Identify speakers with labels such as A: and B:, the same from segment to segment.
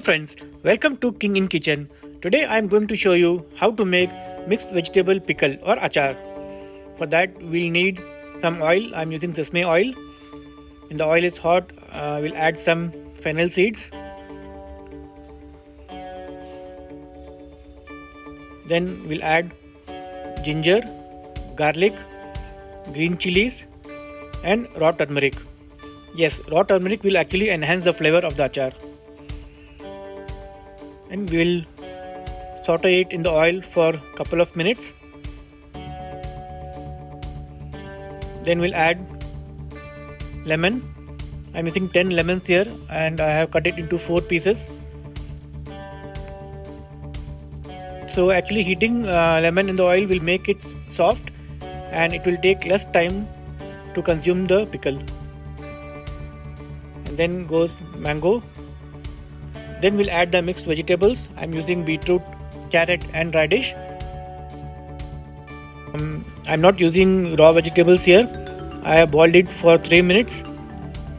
A: friends, welcome to King in Kitchen. Today I am going to show you how to make mixed vegetable pickle or achar. For that we'll need some oil. I am using sesame oil. When the oil is hot, uh, we'll add some fennel seeds. Then we'll add ginger, garlic, green chilies and raw turmeric. Yes, raw turmeric will actually enhance the flavor of the achar and we will saute it in the oil for couple of minutes. Then we'll add lemon. I'm using 10 lemons here and I have cut it into 4 pieces. So actually heating uh, lemon in the oil will make it soft and it will take less time to consume the pickle. And then goes mango then we'll add the mixed vegetables. I'm using beetroot, carrot and radish. Um, I'm not using raw vegetables here. I have boiled it for 3 minutes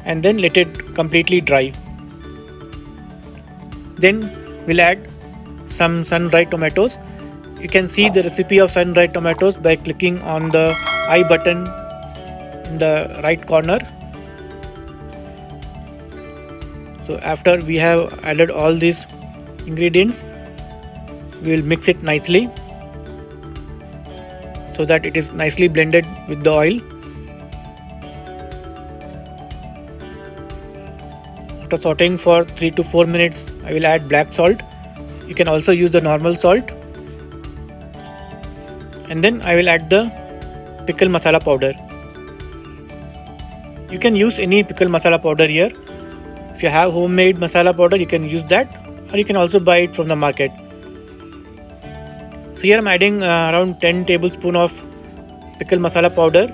A: and then let it completely dry. Then we'll add some sun-dried tomatoes. You can see the recipe of sun-dried tomatoes by clicking on the I button in the right corner so after we have added all these ingredients we will mix it nicely so that it is nicely blended with the oil. After sauteing for 3 to 4 minutes I will add black salt. You can also use the normal salt. And then I will add the pickle masala powder. You can use any pickle masala powder here if you have homemade masala powder, you can use that or you can also buy it from the market. So here I'm adding uh, around 10 tablespoon of pickle masala powder.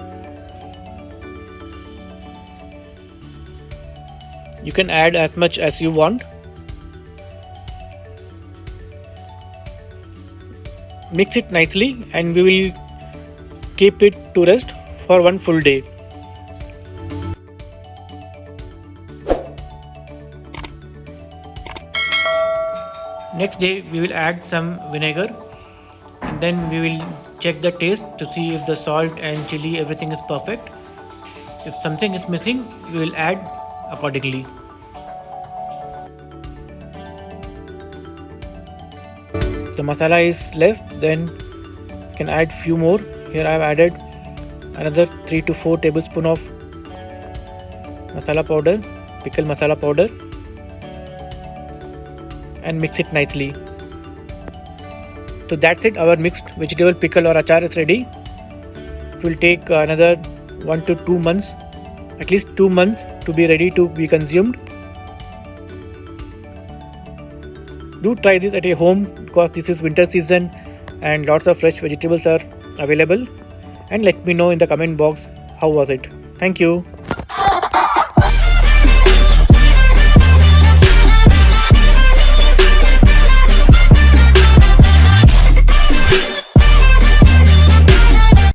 A: You can add as much as you want. Mix it nicely and we will keep it to rest for one full day. Next day we will add some vinegar and then we will check the taste to see if the salt and chili everything is perfect. If something is missing we will add accordingly. The masala is less then you can add few more. Here I have added another 3 to 4 tablespoon of masala powder pickle masala powder and mix it nicely. So that's it our mixed vegetable pickle or achar is ready. It will take another 1 to 2 months at least 2 months to be ready to be consumed. Do try this at a home because this is winter season and lots of fresh vegetables are available and let me know in the comment box how was it. Thank you.